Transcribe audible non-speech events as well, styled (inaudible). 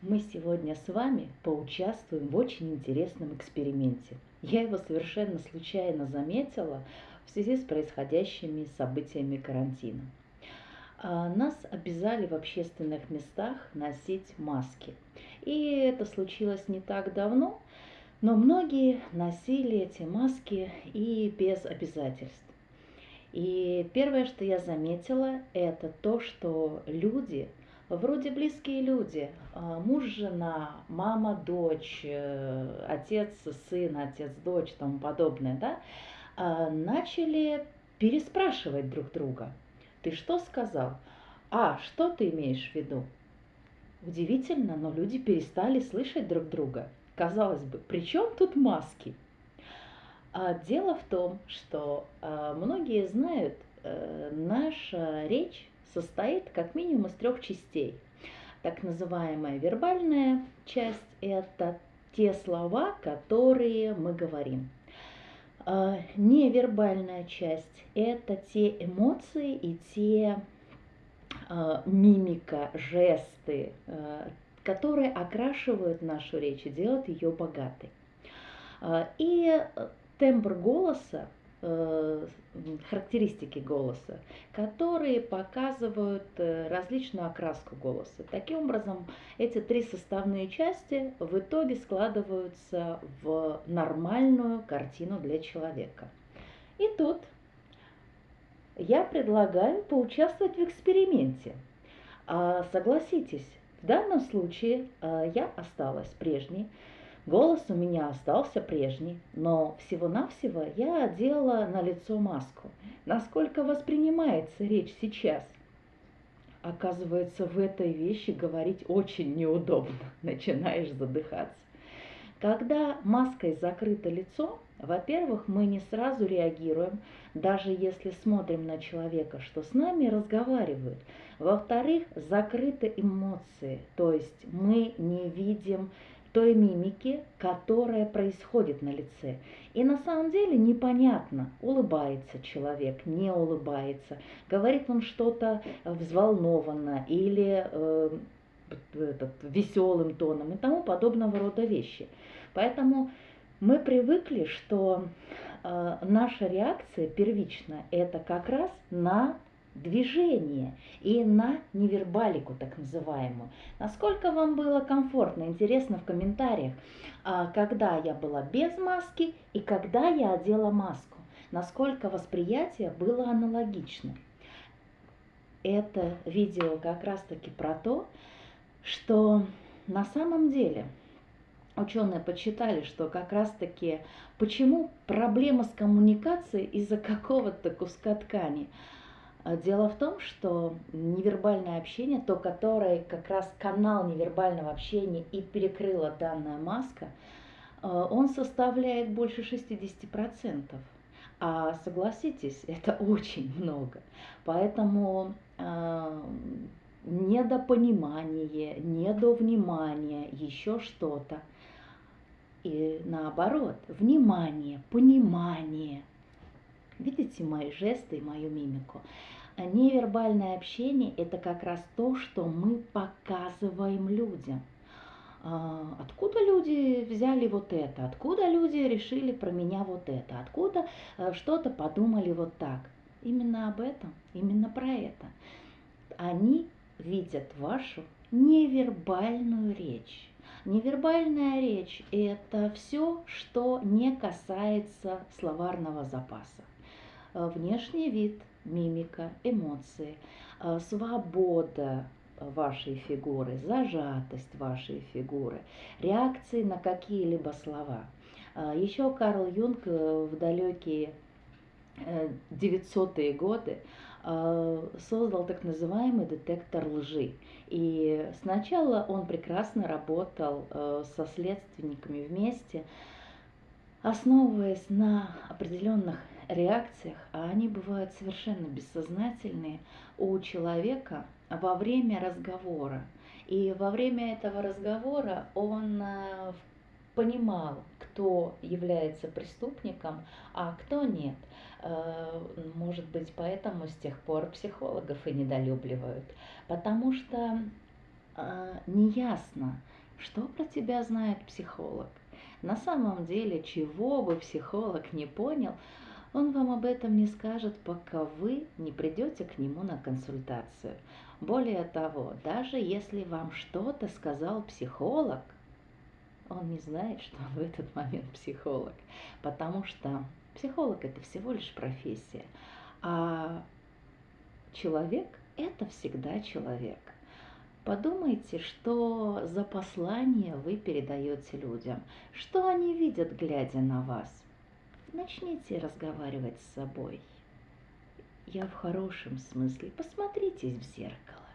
Мы сегодня с вами поучаствуем в очень интересном эксперименте. Я его совершенно случайно заметила в связи с происходящими событиями карантина. А, нас обязали в общественных местах носить маски. И это случилось не так давно, но многие носили эти маски и без обязательств. И первое, что я заметила, это то, что люди, вроде близкие люди, а, муж, жена, мама, дочь, э, отец, сын, отец, дочь, тому подобное, да, а, начали переспрашивать друг друга. Ты что сказал? А, что ты имеешь в виду? Удивительно, но люди перестали слышать друг друга. Казалось бы, при чем тут маски? А дело в том, что многие знают, а, наша речь состоит как минимум из трех частей. Так называемая вербальная часть – это те слова, которые мы говорим. А, невербальная часть – это те эмоции и те а, мимика, жесты, а, которые окрашивают нашу речь и делают ее богатой. И тембр голоса, характеристики голоса, которые показывают э, различную окраску голоса. Таким образом, эти три составные части в итоге складываются в нормальную картину для человека. И тут я предлагаю поучаствовать в эксперименте. А, согласитесь, в данном случае а, я осталась прежней, голос у меня остался прежний, но всего-навсего я одела на лицо маску. Насколько воспринимается речь сейчас? Оказывается, в этой вещи говорить очень неудобно, (laughs) начинаешь задыхаться. Когда маской закрыто лицо, во-первых, мы не сразу реагируем, даже если смотрим на человека, что с нами разговаривают. Во-вторых, закрыты эмоции, то есть мы не видим той мимики, которая происходит на лице. И на самом деле непонятно, улыбается человек, не улыбается, говорит он что-то взволнованно или э, этот, веселым тоном и тому подобного рода вещи. Поэтому мы привыкли, что э, наша реакция первичная это как раз на движение и на невербалику так называемую. Насколько вам было комфортно, интересно в комментариях, э, когда я была без маски и когда я одела маску. Насколько восприятие было аналогично. Это видео как раз таки про то, что на самом деле ученые подсчитали, что как раз-таки почему проблема с коммуникацией из-за какого-то куска ткани. А дело в том, что невербальное общение, то, которое как раз канал невербального общения и перекрыла данная маска, э, он составляет больше 60%. А согласитесь, (laughs) это очень много. Поэтому э, недопонимание, недовнимание, еще что-то. И наоборот, внимание, понимание. Видите мои жесты и мою мимику? Невербальное общение – это как раз то, что мы показываем людям. А, откуда люди взяли вот это? Откуда люди решили про меня вот это? Откуда э, что-то подумали вот так? Именно об этом, именно про это. Они видят вашу невербальную речь. Невербальная речь – это все, что не касается словарного запаса. Э, внешний вид, мимика, эмоции, э, свобода вашей фигуры, зажатость вашей фигуры, реакции на какие-либо слова. Э, Еще Карл Юнг в далекие 900-е годы создал так называемый детектор лжи. И сначала он прекрасно работал со следственниками вместе, основываясь на определенных реакциях, а они бывают совершенно бессознательные у человека во время разговора. И во время этого разговора он э, понимал, кто является преступником, а кто нет. Э, может быть, поэтому с тех пор психологов и недолюбливают. Потому что э, неясно, что про тебя знает психолог. На самом деле, чего бы психолог не понял, он вам об этом не скажет, пока вы не придете к нему на консультацию. Более того, даже если вам что-то сказал психолог, он не знает, что он в этот момент психолог, потому что психолог это всего лишь профессия, а человек это всегда человек. Подумайте, что за послание вы передаете людям, что они видят, глядя на вас. Начните разговаривать с собой. Я в хорошем смысле. Посмотритесь в зеркало.